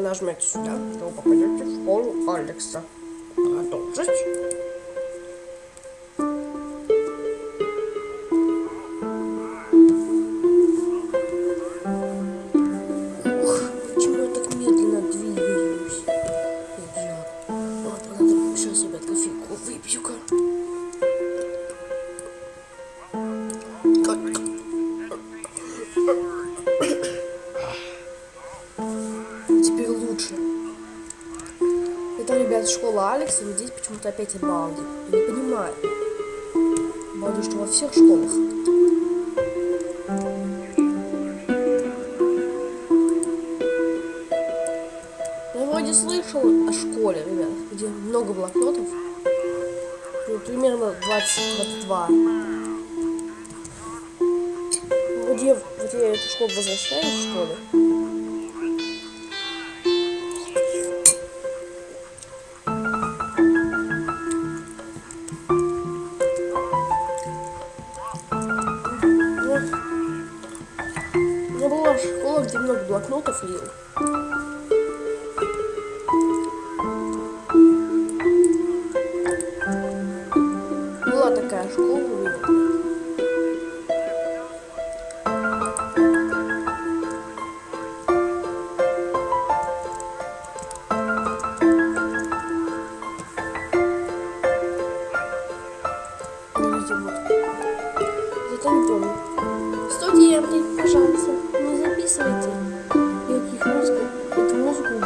нажмете сюда, то вы попадете в школу Алекса. Продолжить. Ух, почему ребят, школа Алекса, но здесь почему-то опять Балди. Я не понимаю. Балди что во всех школах? Я вроде слышал о школе, ребят, где много блокнотов. Ну, примерно 20-22. Вроде я- вот я эту школу возвращаюсь, что ли?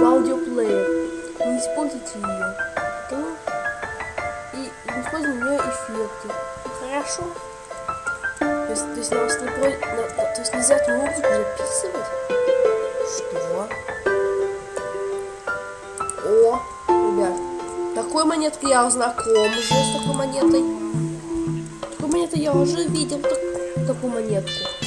В аудиоплеер. Не используйте ее. Да? И не используйте нее эффекты. Хорошо? То есть, то есть, на вас не про- на- то есть нельзя эту музыку записывать? Что? О, ребят, такой монеткой я знаком уже с такой монетой. Такую монету я уже видел, так- такую монетку.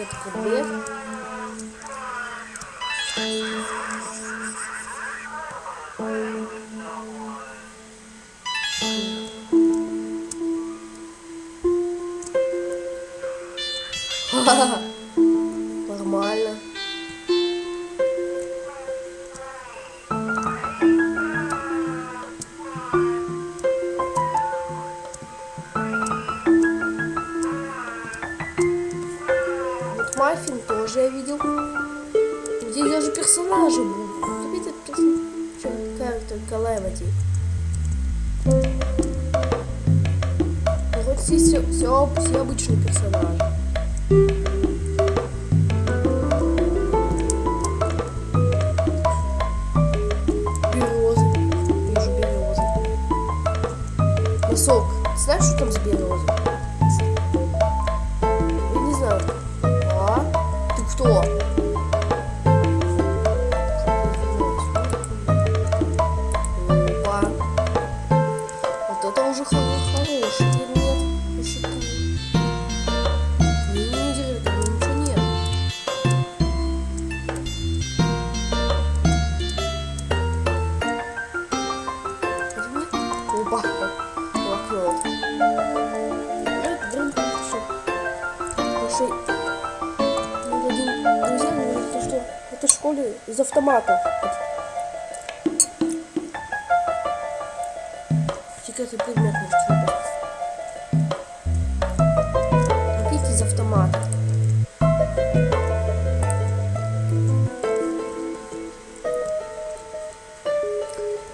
Есть вроде секретный кабинет. Где даже персонажи будут. Смотрите, персонажи. Calamity. Ну, вот здесь все, все, все обычные персонажи. Березы. Вижу. Носок. Знаешь, что там с березой? Я не знаю. А? Ты кто? бабку лакнет. Друг еще. Ну, один друзья говорит, что это в школе из автомата. Секретный предмет может типа. Купить из автомата.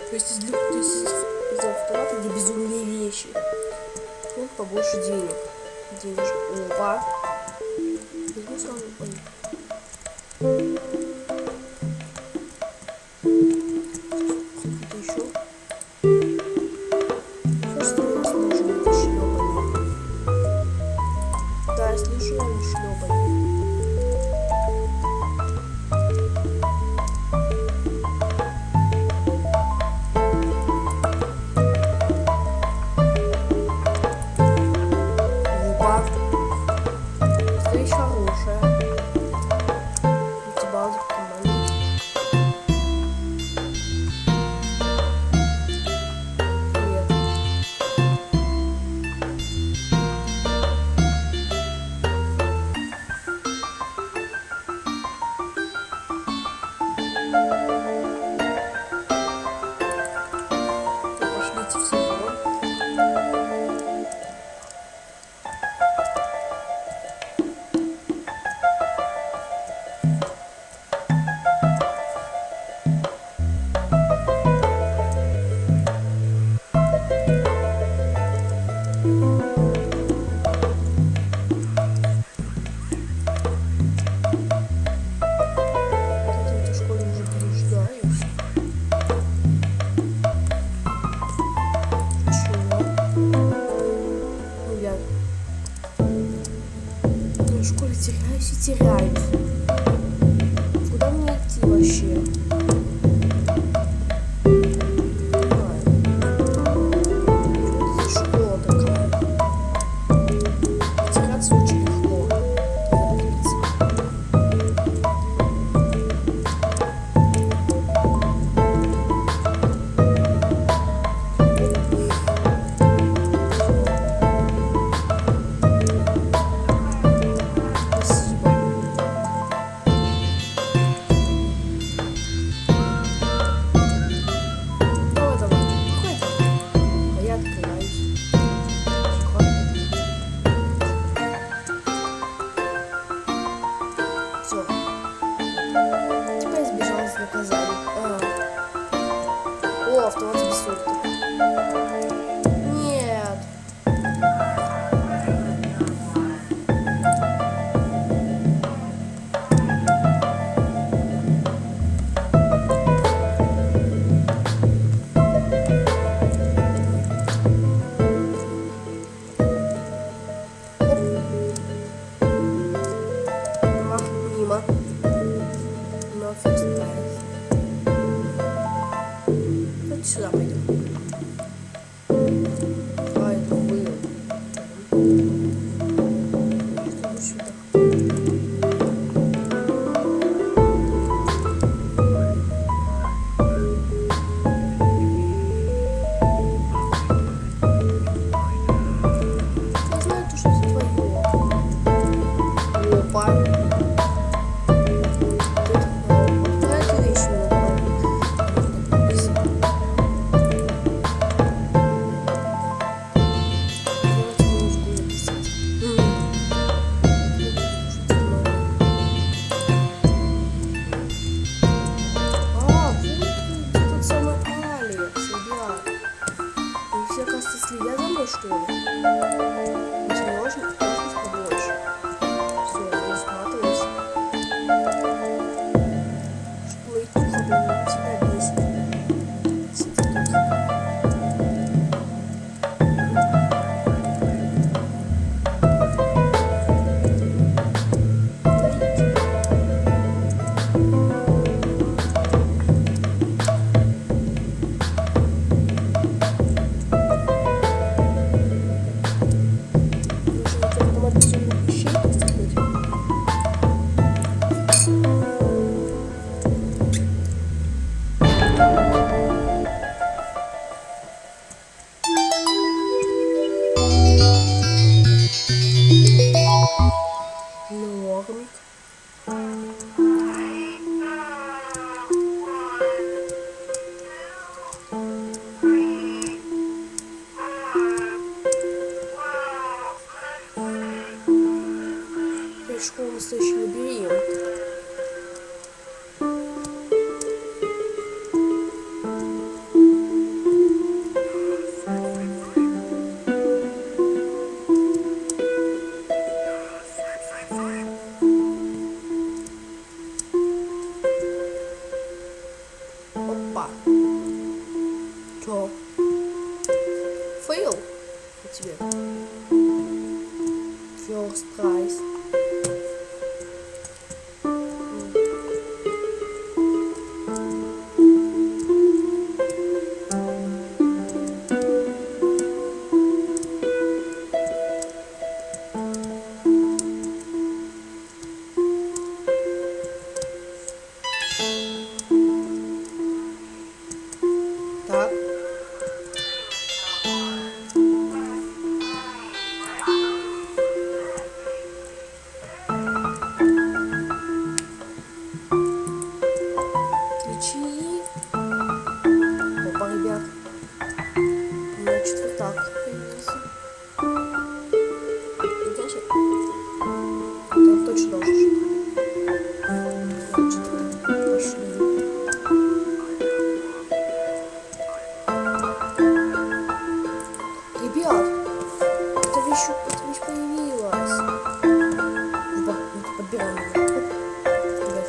То есть из, то есть из из автомата, где безумные вещи. Вот побольше денег. Денежка. Опа. 是吃了没有？тебе. Все, страх.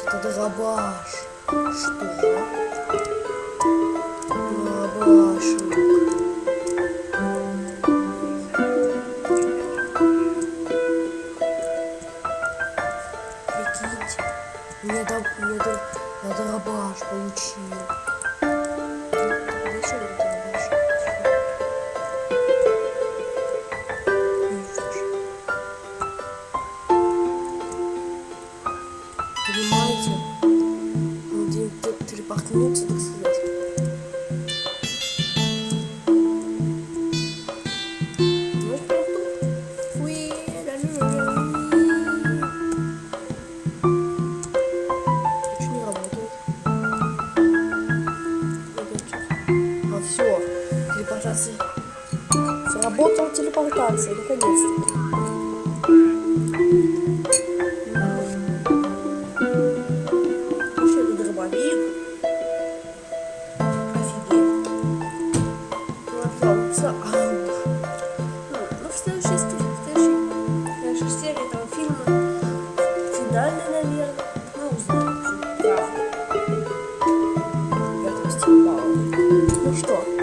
Что ты рабаш? Что? Рабаш. улыбнулся, так сказать. Все, телепортация. Сработала телепортация, наконец-то. что?